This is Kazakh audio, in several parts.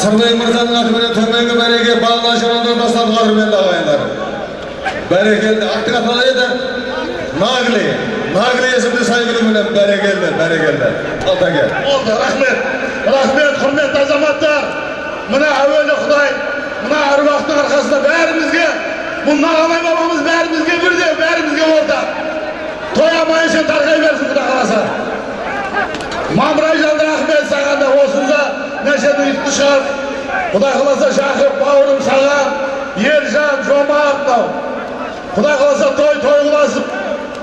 сырлы мырзаның атыменен төменгі мәреге балына жамандан бастап қадірменді ағайындар бәрекелді аттың аты қалай еді нагли нагли есімді сайгүліменен бәрекелді бәрекелді алтаке болды рахмет рахмет құрметті азаматтар мына әуелі құдай мына әруақтың арқасында бәрімізге бұл нағамай бабамыз бәрімізге бірдей бәрімізге ортақ есен тарқай берсін құдай қаласа жалды рахмет саған да осында ұйытқы шығар құдай қаласа жақып бауырым саған ержан жомарт мынау құдай қаласа той той қыласып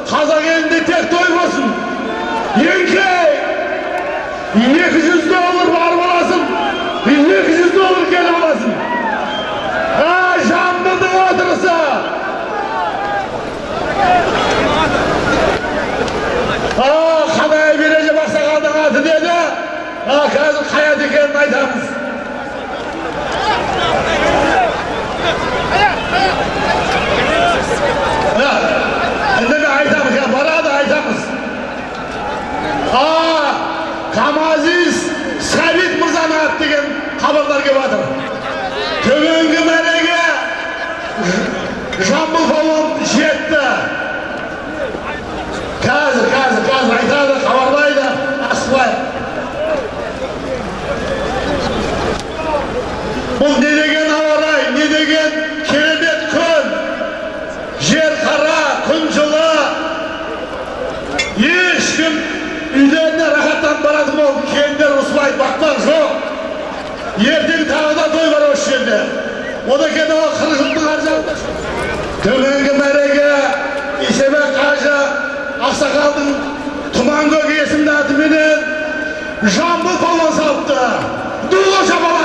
қазақ елінде тек той болсын. Еңкей! Екі жүз доллар барып аласың екі жүз доллар келіп аласың а жамбылдың отырысы а қандай береже ақсақалдың аты деді а қазір қай ат екенін айтамыз мен айтамыз барады айтамыз а камазиз сәбит мырзаның аты деген хабарлар келіп жатыр төменгі мәреге жамбыл палуан жетті болып келіндер ұрыспайды бақпақ жоқ ертең тағы да той бар осы жерде одан кейін ол қырық жылдың ар жағында төменгі мәреге исебек қажы ақсақалдың тұман көк есімді атыменен жамбыл палуан салыпты шапалақ